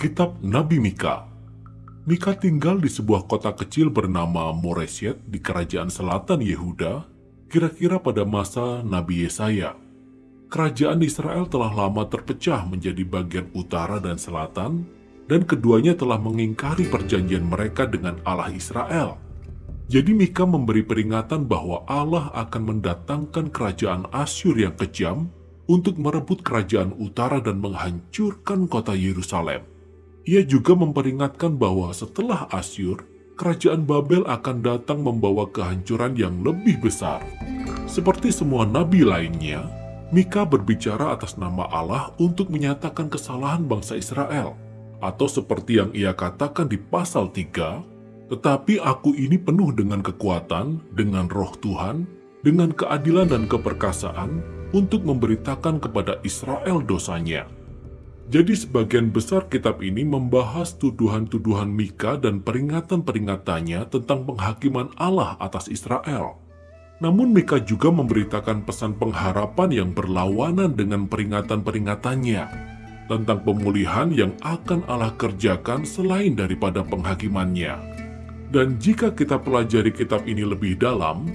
Kitab Nabi Mika Mika tinggal di sebuah kota kecil bernama Moresyet di kerajaan selatan Yehuda, kira-kira pada masa Nabi Yesaya. Kerajaan Israel telah lama terpecah menjadi bagian utara dan selatan, dan keduanya telah mengingkari perjanjian mereka dengan Allah Israel. Jadi Mika memberi peringatan bahwa Allah akan mendatangkan kerajaan Asyur yang kejam untuk merebut kerajaan utara dan menghancurkan kota Yerusalem. Ia juga memperingatkan bahwa setelah Asyur, kerajaan Babel akan datang membawa kehancuran yang lebih besar. Seperti semua nabi lainnya, Mika berbicara atas nama Allah untuk menyatakan kesalahan bangsa Israel. Atau seperti yang ia katakan di pasal 3, Tetapi aku ini penuh dengan kekuatan, dengan roh Tuhan, dengan keadilan dan keperkasaan, untuk memberitakan kepada Israel dosanya. Jadi sebagian besar kitab ini membahas tuduhan-tuduhan Mika dan peringatan-peringatannya tentang penghakiman Allah atas Israel. Namun Mika juga memberitakan pesan pengharapan yang berlawanan dengan peringatan-peringatannya tentang pemulihan yang akan Allah kerjakan selain daripada penghakimannya. Dan jika kita pelajari kitab ini lebih dalam,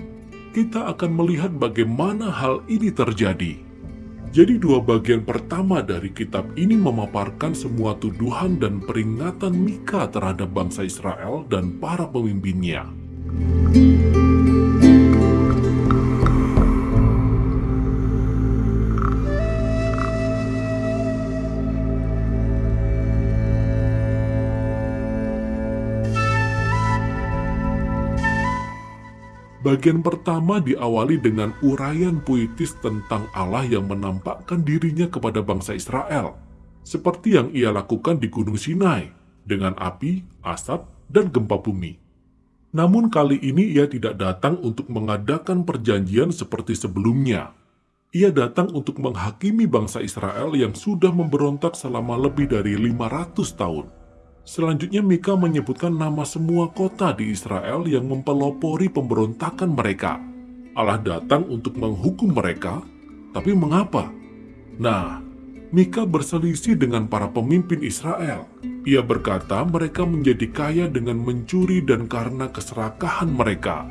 kita akan melihat bagaimana hal ini terjadi. Jadi dua bagian pertama dari kitab ini memaparkan semua tuduhan dan peringatan Mika terhadap bangsa Israel dan para pemimpinnya. Bagian pertama diawali dengan uraian puitis tentang Allah yang menampakkan dirinya kepada bangsa Israel, seperti yang ia lakukan di Gunung Sinai, dengan api, asap, dan gempa bumi. Namun kali ini ia tidak datang untuk mengadakan perjanjian seperti sebelumnya. Ia datang untuk menghakimi bangsa Israel yang sudah memberontak selama lebih dari 500 tahun. Selanjutnya Mika menyebutkan nama semua kota di Israel yang mempelopori pemberontakan mereka. Allah datang untuk menghukum mereka, tapi mengapa? Nah, Mika berselisih dengan para pemimpin Israel. Ia berkata mereka menjadi kaya dengan mencuri dan karena keserakahan mereka.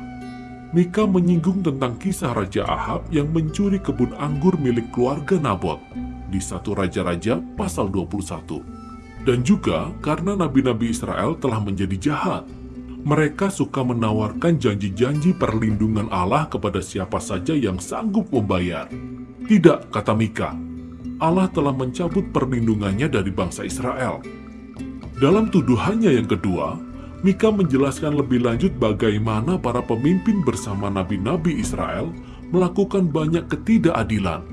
Mika menyinggung tentang kisah Raja Ahab yang mencuri kebun anggur milik keluarga Nabot di satu Raja-Raja pasal 21 dan juga karena nabi-nabi Israel telah menjadi jahat. Mereka suka menawarkan janji-janji perlindungan Allah kepada siapa saja yang sanggup membayar. Tidak, kata Mika, Allah telah mencabut perlindungannya dari bangsa Israel. Dalam tuduhannya yang kedua, Mika menjelaskan lebih lanjut bagaimana para pemimpin bersama nabi-nabi Israel melakukan banyak ketidakadilan.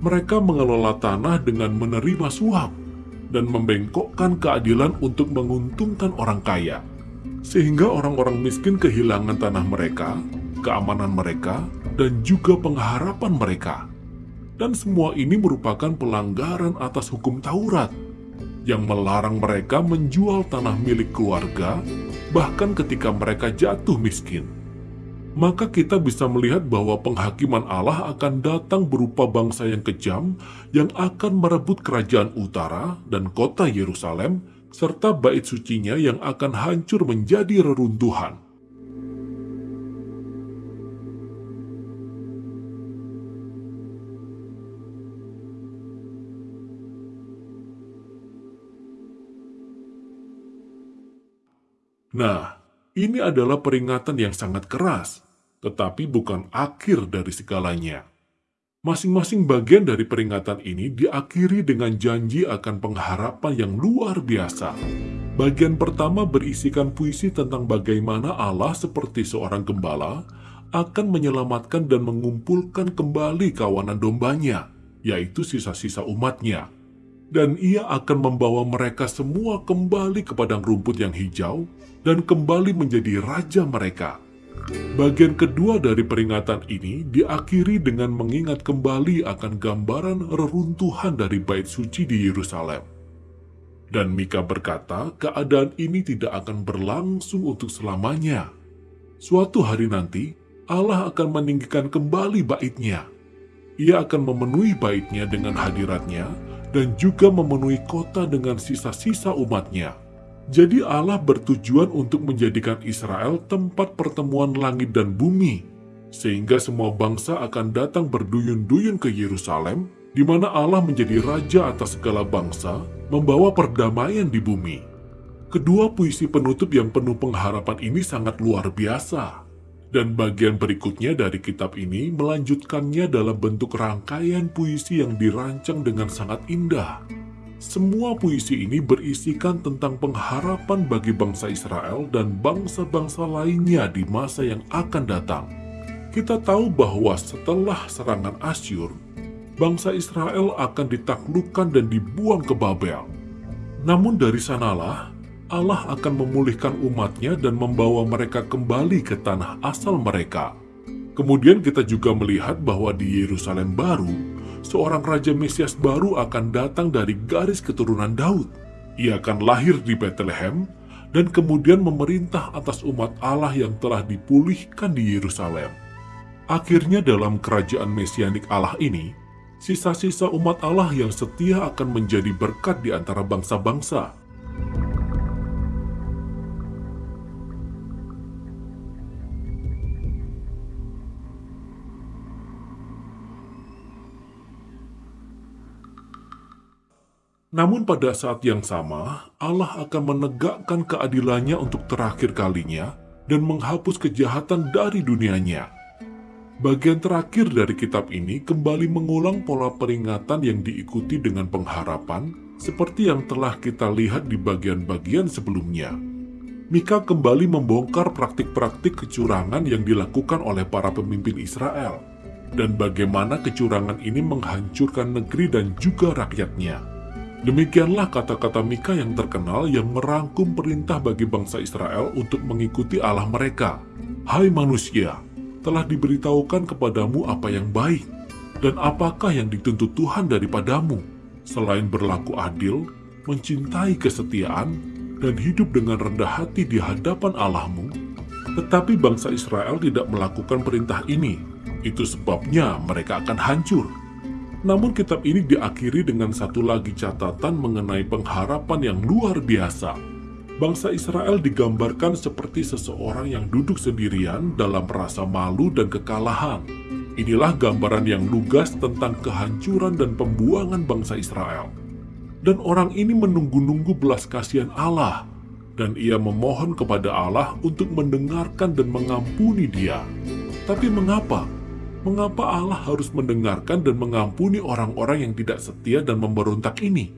Mereka mengelola tanah dengan menerima suap dan membengkokkan keadilan untuk menguntungkan orang kaya, sehingga orang-orang miskin kehilangan tanah mereka, keamanan mereka, dan juga pengharapan mereka. Dan semua ini merupakan pelanggaran atas hukum Taurat yang melarang mereka menjual tanah milik keluarga, bahkan ketika mereka jatuh miskin maka kita bisa melihat bahwa penghakiman Allah akan datang berupa bangsa yang kejam yang akan merebut kerajaan utara dan kota Yerusalem serta bait sucinya yang akan hancur menjadi reruntuhan. Nah, ini adalah peringatan yang sangat keras, tetapi bukan akhir dari segalanya. Masing-masing bagian dari peringatan ini diakhiri dengan janji akan pengharapan yang luar biasa. Bagian pertama berisikan puisi tentang bagaimana Allah seperti seorang gembala akan menyelamatkan dan mengumpulkan kembali kawanan dombanya, yaitu sisa-sisa umatnya dan ia akan membawa mereka semua kembali ke padang rumput yang hijau dan kembali menjadi raja mereka. Bagian kedua dari peringatan ini diakhiri dengan mengingat kembali akan gambaran reruntuhan dari bait suci di Yerusalem. Dan Mika berkata, keadaan ini tidak akan berlangsung untuk selamanya. Suatu hari nanti, Allah akan meninggikan kembali baitnya. Ia akan memenuhi baitnya dengan hadiratnya dan juga memenuhi kota dengan sisa-sisa umatnya. Jadi Allah bertujuan untuk menjadikan Israel tempat pertemuan langit dan bumi, sehingga semua bangsa akan datang berduyun-duyun ke Yerusalem, di mana Allah menjadi raja atas segala bangsa, membawa perdamaian di bumi. Kedua puisi penutup yang penuh pengharapan ini sangat luar biasa. Dan bagian berikutnya dari kitab ini melanjutkannya dalam bentuk rangkaian puisi yang dirancang dengan sangat indah. Semua puisi ini berisikan tentang pengharapan bagi bangsa Israel dan bangsa-bangsa lainnya di masa yang akan datang. Kita tahu bahwa setelah serangan Asyur, bangsa Israel akan ditaklukkan dan dibuang ke Babel. Namun dari sanalah Allah akan memulihkan umatnya dan membawa mereka kembali ke tanah asal mereka. Kemudian kita juga melihat bahwa di Yerusalem baru, seorang Raja Mesias baru akan datang dari garis keturunan Daud. Ia akan lahir di Bethlehem dan kemudian memerintah atas umat Allah yang telah dipulihkan di Yerusalem. Akhirnya dalam kerajaan mesianik Allah ini, sisa-sisa umat Allah yang setia akan menjadi berkat di antara bangsa-bangsa Namun pada saat yang sama, Allah akan menegakkan keadilannya untuk terakhir kalinya dan menghapus kejahatan dari dunianya. Bagian terakhir dari kitab ini kembali mengulang pola peringatan yang diikuti dengan pengharapan seperti yang telah kita lihat di bagian-bagian sebelumnya. Mika kembali membongkar praktik-praktik kecurangan yang dilakukan oleh para pemimpin Israel dan bagaimana kecurangan ini menghancurkan negeri dan juga rakyatnya. Demikianlah kata-kata Mika yang terkenal yang merangkum perintah bagi bangsa Israel untuk mengikuti Allah mereka. Hai manusia, telah diberitahukan kepadamu apa yang baik, dan apakah yang dituntut Tuhan daripadamu, selain berlaku adil, mencintai kesetiaan, dan hidup dengan rendah hati di hadapan Allahmu. Tetapi bangsa Israel tidak melakukan perintah ini, itu sebabnya mereka akan hancur. Namun kitab ini diakhiri dengan satu lagi catatan mengenai pengharapan yang luar biasa. Bangsa Israel digambarkan seperti seseorang yang duduk sendirian dalam rasa malu dan kekalahan. Inilah gambaran yang lugas tentang kehancuran dan pembuangan bangsa Israel. Dan orang ini menunggu-nunggu belas kasihan Allah, dan ia memohon kepada Allah untuk mendengarkan dan mengampuni dia. Tapi mengapa? Mengapa Allah harus mendengarkan dan mengampuni orang-orang yang tidak setia dan memberontak ini?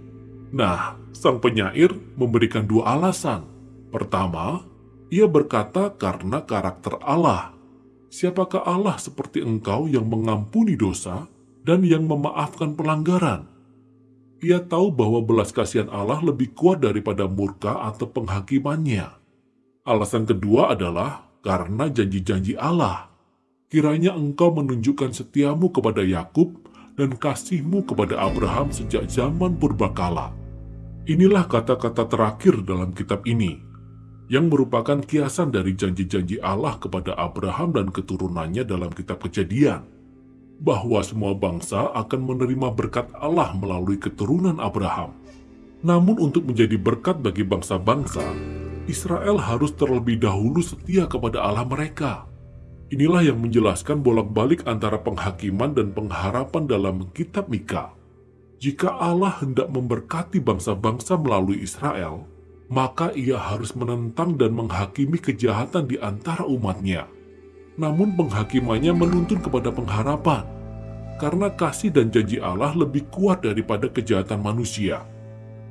Nah, sang penyair memberikan dua alasan. Pertama, ia berkata karena karakter Allah. Siapakah Allah seperti engkau yang mengampuni dosa dan yang memaafkan pelanggaran? Ia tahu bahwa belas kasihan Allah lebih kuat daripada murka atau penghakimannya. Alasan kedua adalah karena janji-janji Allah kiranya engkau menunjukkan setiamu kepada Yakub dan kasihmu kepada Abraham sejak zaman purbakala. Inilah kata-kata terakhir dalam kitab ini, yang merupakan kiasan dari janji-janji Allah kepada Abraham dan keturunannya dalam kitab kejadian, bahwa semua bangsa akan menerima berkat Allah melalui keturunan Abraham. Namun untuk menjadi berkat bagi bangsa-bangsa, Israel harus terlebih dahulu setia kepada Allah mereka Inilah yang menjelaskan bolak-balik antara penghakiman dan pengharapan dalam kitab Mika. Jika Allah hendak memberkati bangsa-bangsa melalui Israel, maka ia harus menentang dan menghakimi kejahatan di antara umatnya. Namun penghakimannya menuntun kepada pengharapan, karena kasih dan janji Allah lebih kuat daripada kejahatan manusia.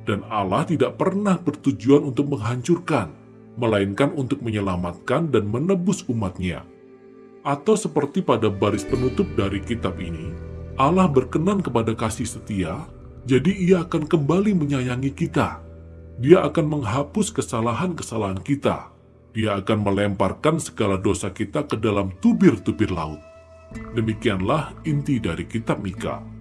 Dan Allah tidak pernah bertujuan untuk menghancurkan, melainkan untuk menyelamatkan dan menebus umatnya. Atau seperti pada baris penutup dari kitab ini, Allah berkenan kepada kasih setia, jadi ia akan kembali menyayangi kita. Dia akan menghapus kesalahan-kesalahan kita. Dia akan melemparkan segala dosa kita ke dalam tubir-tubir laut. Demikianlah inti dari kitab Mika.